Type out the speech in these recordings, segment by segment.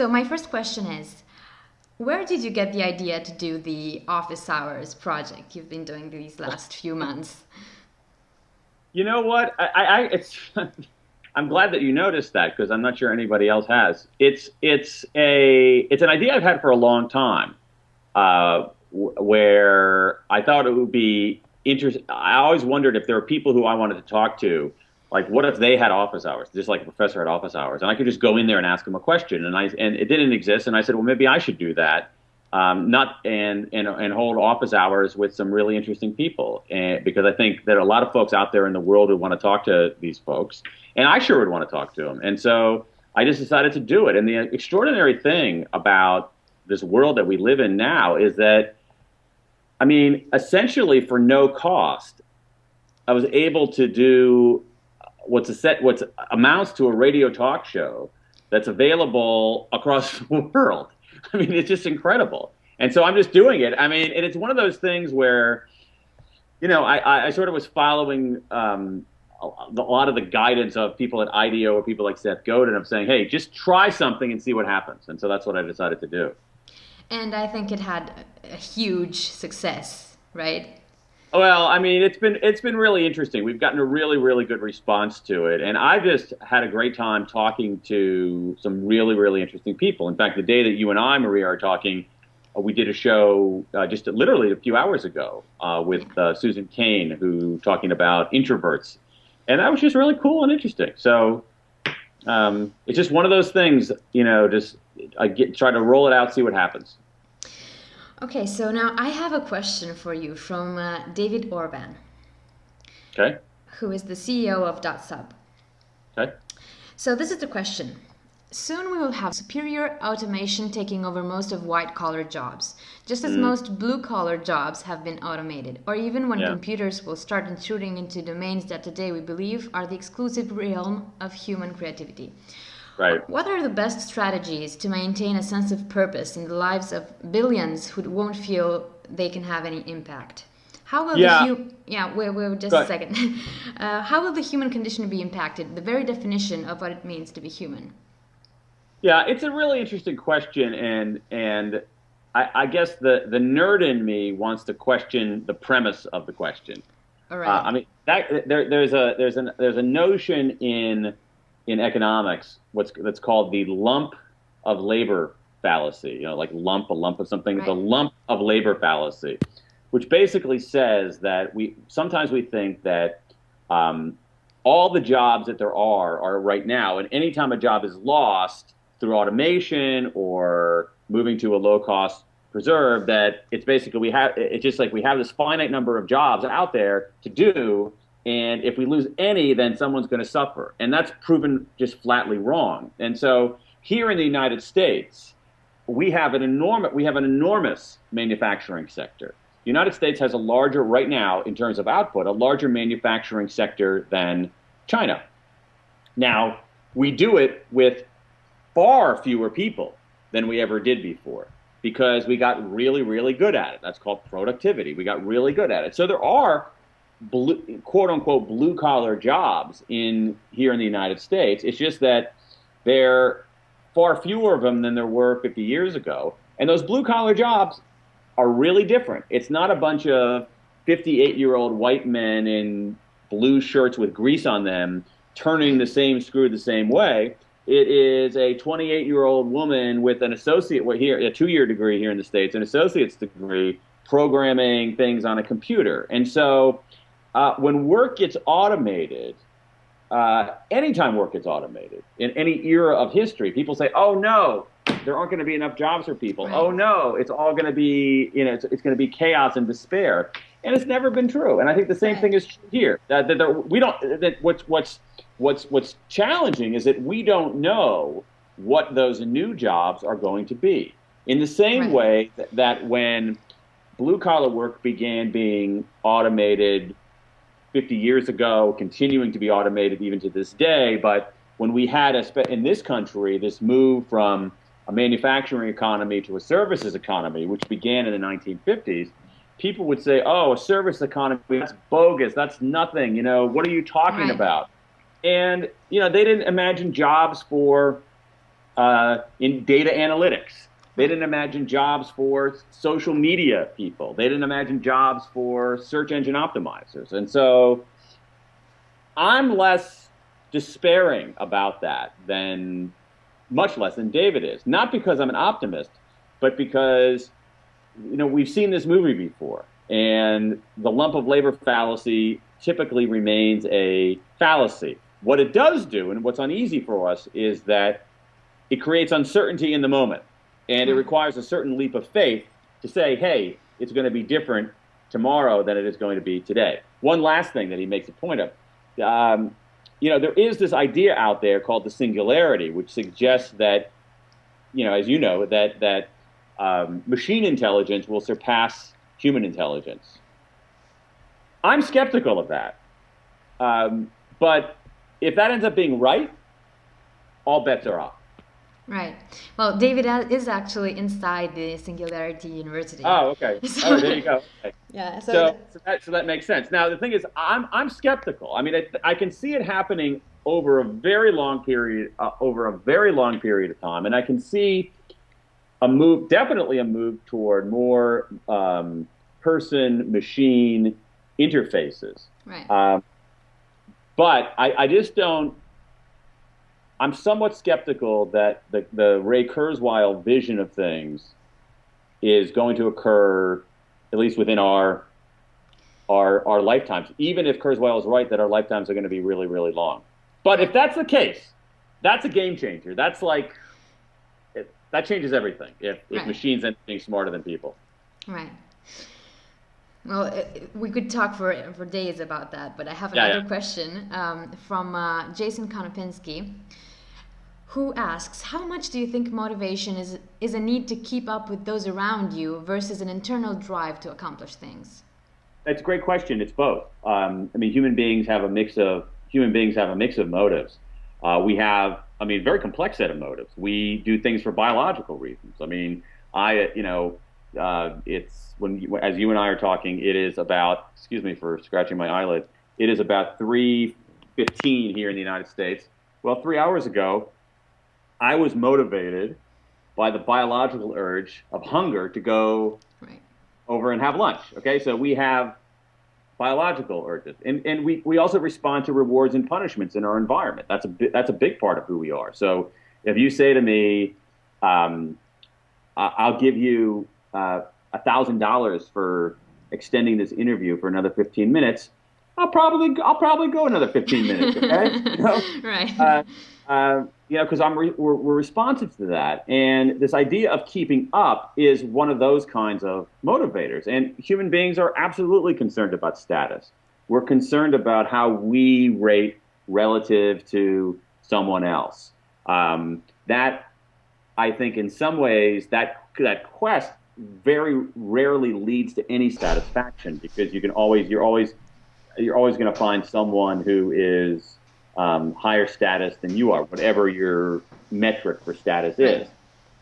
So my first question is, where did you get the idea to do the office hours project you've been doing these last few months? You know what? I, I it's. I'm glad that you noticed that because I'm not sure anybody else has. It's it's a it's an idea I've had for a long time, uh, where I thought it would be interesting. I always wondered if there were people who I wanted to talk to like what if they had office hours just like a professor had office hours? And i could just go in there and ask them a question and i and it didn't exist and i said well maybe i should do that. Um, not and, and and hold office hours with some really interesting people and because i think there are a lot of folks out there in the world who want to talk to these folks and i sure would want to talk to them and so i just decided to do it. And the extraordinary thing about this world that we live in now is that i mean essentially for no cost i was able to do what's a set what amounts to a radio talk show that's available across the world. I mean, it's just incredible. And so I'm just doing it. I mean, and it's one of those things where, you know, I, I sort of was following um, a, a lot of the guidance of people at IDEO or people like Seth Godin. I'm saying, hey, just try something and see what happens. And so that's what I decided to do. And I think it had a huge success, right? Well, I mean, it's been it's been really interesting. We've gotten a really really good response to it, and I've just had a great time talking to some really really interesting people. In fact, the day that you and I, Maria, are talking, uh, we did a show uh, just literally a few hours ago uh, with uh, Susan Cain, who talking about introverts, and that was just really cool and interesting. So um, it's just one of those things, you know, just I get try to roll it out, see what happens. Okay, so now I have a question for you from uh, David Orban. Okay. Who is the CEO of DotSub. Okay. So this is the question. Soon we will have superior automation taking over most of white collar jobs, just as mm. most blue collar jobs have been automated, or even when yeah. computers will start intruding into domains that today we believe are the exclusive realm of human creativity. Right. What are the best strategies to maintain a sense of purpose in the lives of billions who won't feel they can have any impact? How will yeah. the hu- yeah wait, wait just a second. uh, how will the human condition be impacted? The very definition of what it means to be human. Yeah, it's a really interesting question, and and I, I guess the the nerd in me wants to question the premise of the question. All right. Uh, I mean, that, there, there's a there's an there's a notion in in economics what's that's called the lump of labor fallacy. You know, like lump a lump of something. Right. The lump of labor fallacy, which basically says that we sometimes we think that um, all the jobs that there are are right now, and anytime a job is lost through automation or moving to a low cost preserve, that it's basically we have it's just like we have this finite number of jobs out there to do and if we lose any, then someone's going to suffer. And that's proven just flatly wrong. And so here in the United States, we have an enormous we have an enormous manufacturing sector. The United States has a larger right now in terms of output, a larger manufacturing sector than China. Now, we do it with far fewer people than we ever did before because we got really really good at it. That's called productivity. We got really good at it. So there are blue, quote unquote blue collar jobs in here in the United States. It's just that there are far fewer of them than there were 50 years ago. And those blue collar jobs are really different. It's not a bunch of 58 year old white men in blue shirts with grease on them turning the same screw the same way. It is a 28 year old woman with an associate here, a two year degree here in the States, an associate's degree programming things on a computer. And so uh, when work gets automated, uh, anytime work gets automated in any era of history, people say, "Oh no, there aren't going to be enough jobs for people. Right. Oh no, it's all going to be, you know, it's, it's going to be chaos and despair." And it's never been true. And I think the same right. thing is true here. That, that there, we don't. That what's what's what's what's challenging is that we don't know what those new jobs are going to be. In the same right. way that, that when blue collar work began being automated 50 years ago, continuing to be automated even to this day. But when we had a, in this country this move from a manufacturing economy to a services economy, which began in the 1950s, people would say, "Oh, a service economy, that's bogus. That's nothing. You know, what are you talking right. about?" And you know, they didn't imagine jobs for uh, in data analytics. They didn't imagine jobs for social media people. They didn't imagine jobs for search engine optimizers. And so I'm less despairing about that than much less than David is. Not because I'm an optimist, but because you know we've seen this movie before, and the lump of labor fallacy typically remains a fallacy. What it does do, and what's uneasy for us, is that it creates uncertainty in the moment, and it hmm. requires a certain leap of faith to say, "Hey, it's going to be different tomorrow than it is going to be today." One last thing that he makes a point of. Um, you know, there is this idea out there called the singularity, which suggests that, you know, as you know, that that um, machine intelligence will surpass human intelligence. I'm skeptical of that, um, but if that ends up being right, all bets are off. Right. Well, David is actually inside the Singularity University. Oh, okay. So, oh, there you go. Okay. Yeah. So, so, so, that, so that makes sense. Now, the thing is, I'm, I'm skeptical. I mean, it, I can see it happening over a very long period, uh, over a very long period of time, and I can see a move, definitely a move toward more um, person-machine interfaces. Right. Um, but I, I just don't I'm somewhat skeptical that the, the Ray Kurzweil vision of things is going to occur, at least within our our our lifetimes. Even if Kurzweil is right that our lifetimes are going to be really really long. But if that's the case, that's a game changer. That's like it, that changes everything. If if right. machines end up being smarter than people. Right. Well, we could talk for for days about that, but I have another yeah, yeah. question um, from uh, Jason Konopinski who asks, How much do you think motivation is, is a need to keep up with those around you versus an internal drive to accomplish things? That's a great question. It's both. Um, I mean, human beings have a mix of human beings have a mix of motives. Uh, we have, I mean, very complex set of motives. We do things for biological reasons. I mean, I, you know, uh, it's when, you, as you and I are talking, it is about, excuse me for scratching my eyelid, it is about 3.15 here in the United States. Well, three hours ago, I was motivated by the biological urge of hunger to go right. over and have lunch. Okay, so we have biological urges, and and we, we also respond to rewards and punishments in our environment. That's a that's a big part of who we are. So if you say to me, um, I'll give you uh, a thousand dollars for extending this interview for another 15 minutes, I'll probably I'll probably go another 15 minutes. Okay, you know? right. Uh, uh, you know, because I'm re- we're, we're, responsive to that, and this idea of keeping up is one of those kinds of motivators. And human beings are absolutely concerned about status. We're concerned about how we rate relative to someone else. Um, that, I think, in some ways, that that quest very rarely leads to any satisfaction because you can always you're always you're always going to find someone who is um, higher status than you are, whatever your metric for status is.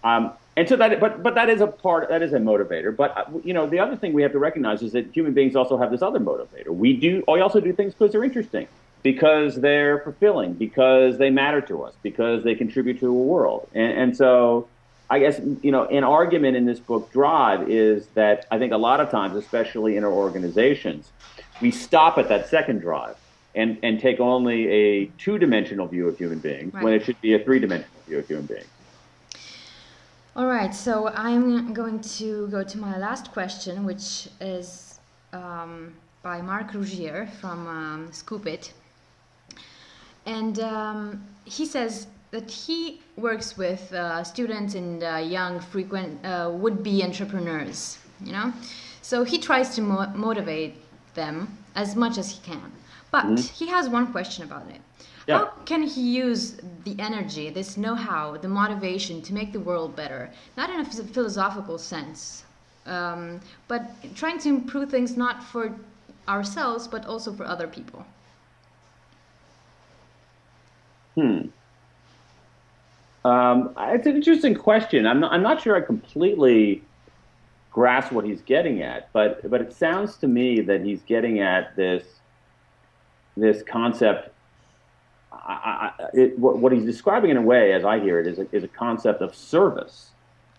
Um, and so that, but but that is a part, that is a motivator. But uh, you know, the other thing we have to recognize is that human beings also have this other motivator. We do, we also do things because they're interesting, because they're fulfilling, because they matter to us, because they contribute to the world. And, and so, I guess you know, an argument in this book, Drive, is that I think a lot of times, especially in our organizations, we stop at that second drive and, and take only a two dimensional view of human beings right. when it should be a three dimensional view of human beings. All right, so I'm going to go to my last question, which is um, by Marc Rougier from um, Scoopit. And um, he says that he works with uh, students and uh, young, frequent uh, would be entrepreneurs, you know? So he tries to mo motivate them as much as he can. But mm-hmm. he has one question about it. Yeah. How can he use the energy, this know how, the motivation to make the world better? Not in a philosophical sense, um, but trying to improve things not for ourselves, but also for other people. Hmm. Um, it's an interesting question. I'm not, I'm not sure I completely grasp what he's getting at, but but it sounds to me that he's getting at this this concept I, I, it, what, what, he's describing in a way, as I hear it, is a, is a concept of service.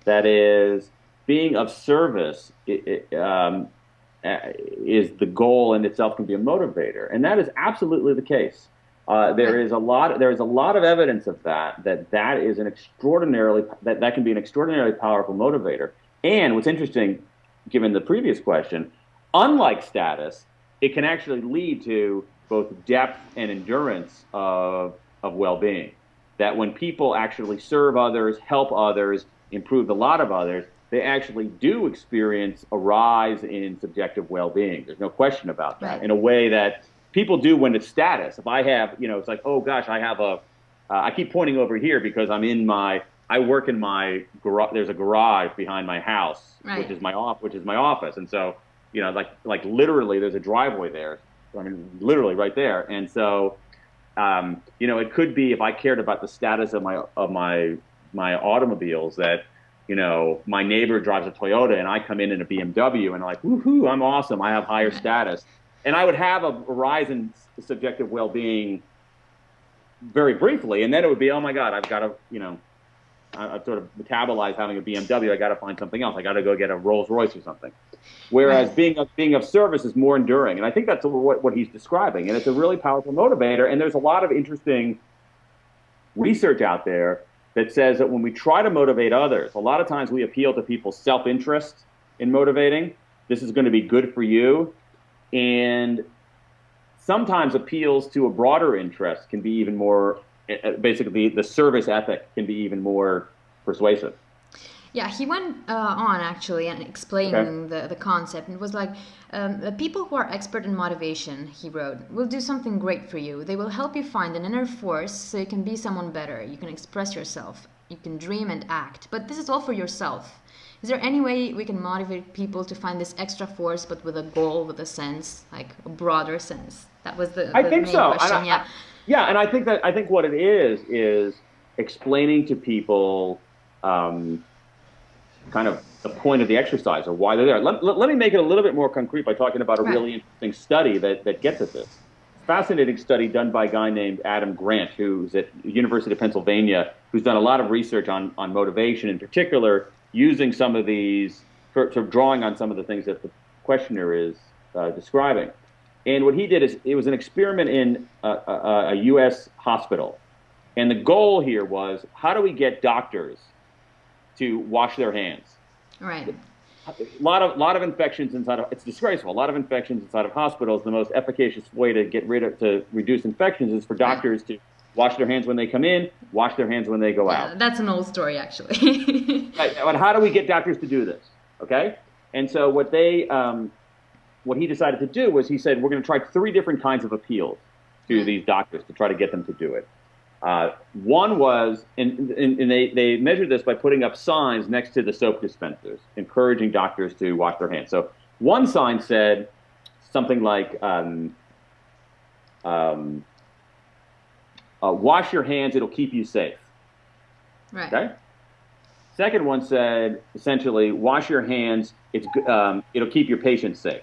That is, being of service it, it, um, is the goal in itself can be a motivator, and that is absolutely the case. Uh, there is a lot. There is a lot of evidence of that. That that is an extraordinarily that that can be an extraordinarily powerful motivator. And what's interesting, given the previous question, unlike status, it can actually lead to both depth and endurance of of well-being. That when people actually serve others, help others, improve the lot of others, they actually do experience a rise in subjective well-being. There's no question about that. Right. In a way that people do when it's status. If I have, you know, it's like, oh gosh, I have a. Uh, I keep pointing over here because I'm in my. I work in my garage. There's a garage behind my house, right. which is my off, which is my office, and so you know, like like literally, there's a driveway there. I mean, literally right there, and so. Um, you know, it could be if I cared about the status of my of my my automobiles that you know, my neighbor drives a Toyota and I come in in a BMW and I'm like, woohoo, I'm awesome. I have higher status and I would have a rise in subjective well-being very briefly, and then it would be, oh my God, I've got to, you know, I, have sort of metabolized having a BMW. I got to find something else. I got to go get a Rolls Royce or something. Whereas being of, being of service is more enduring, and I think that's what, what he's describing, and it's a really powerful motivator. And there's a lot of interesting research out there that says that when we try to motivate others, a lot of times we appeal to people's self-interest in motivating. This is going to be good for you and sometimes appeals to a broader interest can be even more basically the service ethic can be even more persuasive yeah he went uh, on actually and explaining okay. the, the concept it was like um, the people who are expert in motivation he wrote will do something great for you they will help you find an inner force so you can be someone better you can express yourself you can dream and act but this is all for yourself is there any way we can motivate people to find this extra force, but with a goal, with a sense, like a broader sense? That was the, the I think main so. question. I, yeah. I, yeah, and I think that I think what it is is explaining to people um, kind of the point of the exercise or why they're there. Let, let, let, me make it a little bit more concrete by talking about a right. really interesting study that, that gets at this. Fascinating study done by a guy named Adam Grant, who's at University of Pennsylvania, who's done a lot of research on, on motivation, in particular using some of these, sort of drawing on some of the things that the questioner is uh, describing. And what he did is it was an experiment in a, a, a, U.S. hospital. And the goal here was how do we get doctors to wash their hands? Right. A lot of lot of infections inside of it's disgraceful. A lot of infections inside of hospitals. The most efficacious way to get rid of to reduce infections is for doctors to wash their hands when they come in, wash their hands when they go yeah, out. That's an old story, actually. right, but how do we get doctors to do this? Okay, and so what they, um, what he decided to do was he said we're going to try three different kinds of appeals to mm-hmm. these doctors to try to get them to do it. Uh, one was, and, and, and, they, they measured this by putting up signs next to the soap dispensers, encouraging doctors to wash their hands. So one sign said something like, um, um, uh, wash your hands, it'll keep you safe. Right. Okay. Second one said essentially, wash your hands, it's, um, it'll keep your patients safe.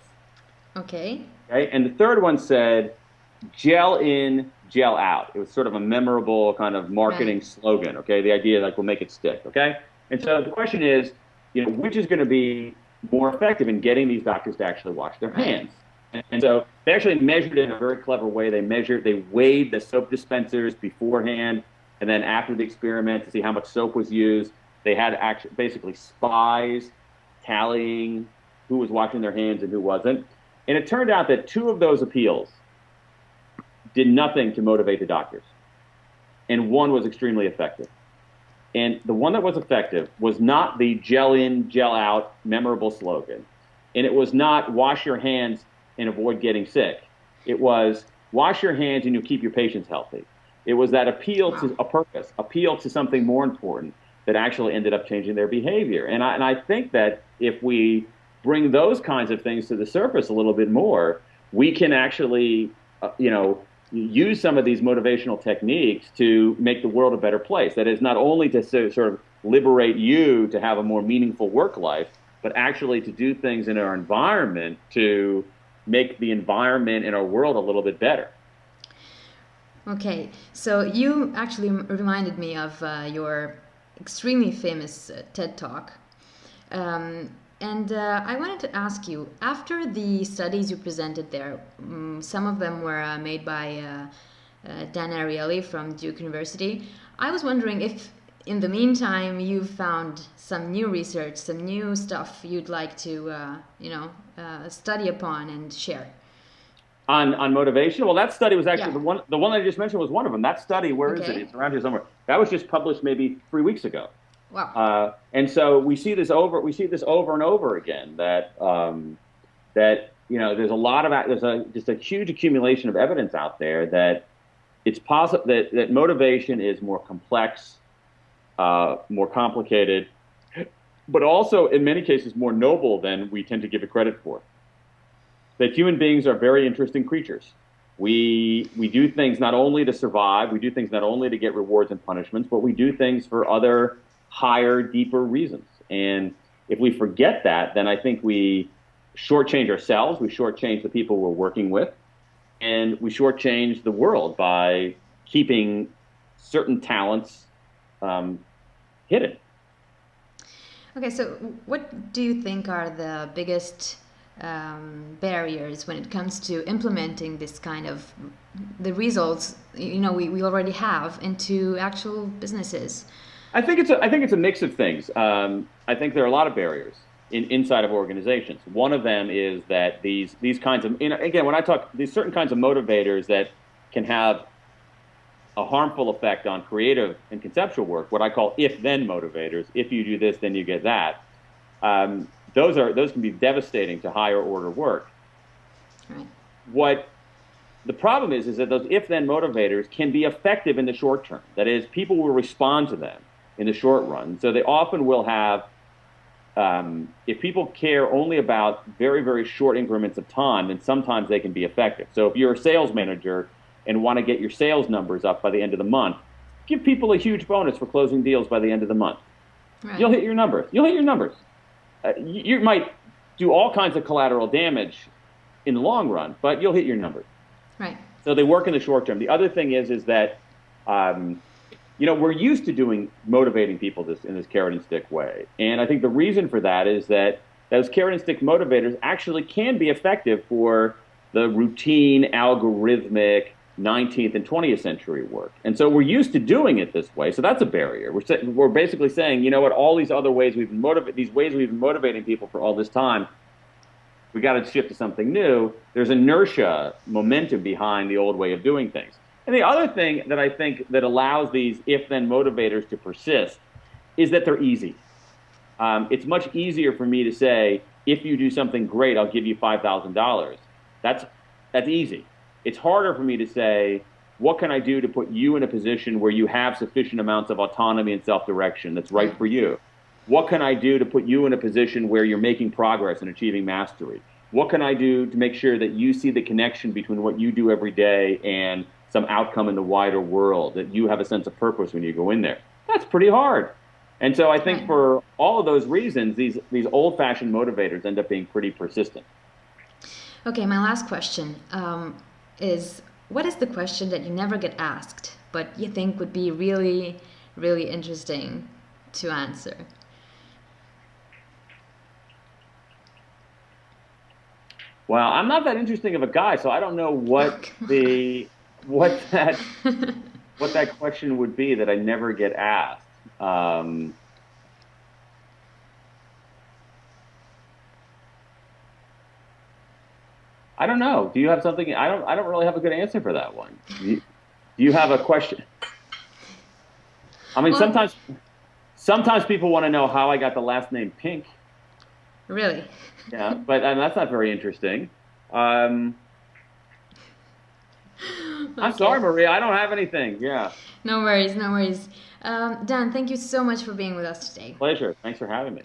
Okay. Okay. And the third one said, gel in, gel out. It was sort of a memorable kind of marketing right. slogan. Okay. The idea like we'll make it stick. Okay. And so the question is, you know, which is going to be more effective in getting these doctors to actually wash their hands? And so they actually measured it in a very clever way. They measured, they weighed the soap dispensers beforehand and then after the experiment to see how much soap was used. They had actually basically spies tallying who was washing their hands and who wasn't. And it turned out that two of those appeals did nothing to motivate the doctors. And one was extremely effective. And the one that was effective was not the gel in, gel out memorable slogan. And it was not wash your hands and avoid getting sick. It was wash your hands and you'll keep your patients healthy. It was that appeal wow. to a purpose, appeal to something more important that actually ended up changing their behavior. And I, and I think that if we bring those kinds of things to the surface a little bit more, we can actually, uh, you know, use some of these motivational techniques to make the world a better place. That is not only to so, sort of liberate you to have a more meaningful work life, but actually to do things in our environment to make the environment in our world a little bit better. Okay, so you actually reminded me of uh, your extremely famous uh, TED Talk. Um, and uh, I wanted to ask you after the studies you presented there, um, some of them were uh, made by uh, uh, Dan Ariely from Duke University. I was wondering if, in the meantime, you've found some new research, some new stuff you'd like to, uh, you know, study upon and share. On, on motivation, well, that study was actually yeah. the one. The one I just mentioned was one of them. That study, where okay. is it? It's around here somewhere. That was just published maybe three weeks ago. Wow. Uh, and so we see this over we see this over and over again that um, that you know there's a lot of there's a just a huge accumulation of evidence out there that it's possible that, that motivation is more complex, uh, more complicated, but also in many cases more noble than we tend to give it credit for. That human beings are very interesting creatures. We we do things not only to survive, we do things not only to get rewards and punishments, but we do things for other higher, deeper reasons. And if we forget that, then I think we shortchange ourselves, we shortchange the people we're working with, and we shortchange the world by keeping certain talents um, hidden. Okay, so what do you think are the biggest um, barriers when it comes to implementing this kind of the results you know we, we already have into actual businesses? I think it's a, I think it's a mix of things. Um, I think there are a lot of barriers in, inside of organizations. One of them is that these these kinds of you know, again when I talk these certain kinds of motivators that can have a harmful effect on creative and conceptual work, what I call if-then motivators. If you do this, then you get that. Um, those are those can be devastating to higher order work. Right. What the problem is is that those if-then motivators can be effective in the short term. That is, people will respond to them in the short run. So they often will have, um, if people care only about very, very short increments of time, then sometimes they can be effective. So if you're a sales manager and want to get your sales numbers up by the end of the month, give people a huge bonus for closing deals by the end of the month. Right. You'll hit your numbers. You'll hit your numbers. Uh, you, you might do all kinds of collateral damage in the long run, but you'll hit your numbers. Right. So they work in the short term. The other thing is is that um, you know, we're used to doing motivating people this in this carrot and stick way. And I think the reason for that is that those carrot and stick motivators actually can be effective for the routine, algorithmic 19th and 20th century work. And so we're used to doing it this way. So that's a barrier. We're, we're basically saying, you know what, all these other ways we've been motivating, these ways we've been motivating people for all this time, we got to shift to something new. There's inertia, momentum behind the old way of doing things. And the other thing that I think that allows these if-then motivators to persist is that they're easy. Um, it's much easier for me to say, if you do something great, I'll give you $5,000. That's, that's easy. It's harder for me to say, what can I do to put you in a position where you have sufficient amounts of autonomy and self-direction that's right for you? What can I do to put you in a position where you're making progress and achieving mastery? What can I do to make sure that you see the connection between what you do every day and some outcome in the wider world, that you have a sense of purpose when you go in there. That's pretty hard. And so I think for all of those reasons, these, these old fashioned motivators end up being pretty persistent. Okay, my last question um, is what is the question that you never get asked, but you think would be really, really interesting to answer? Well, I'm not that interesting of a guy, so I don't know what the what that what that question would be that I never get asked. Um, I don't know. Do you have something? I don't. I don't really have a good answer for that one. Do you, do you have a question? I mean, well, sometimes, sometimes people want to know how I got the last name Pink. Really? Yeah, but and that's not very interesting. Um, I'm sorry, Maria. I don't have anything. Yeah. No worries. No worries. Um, Dan, thank you so much for being with us today. Pleasure. Thanks for having me.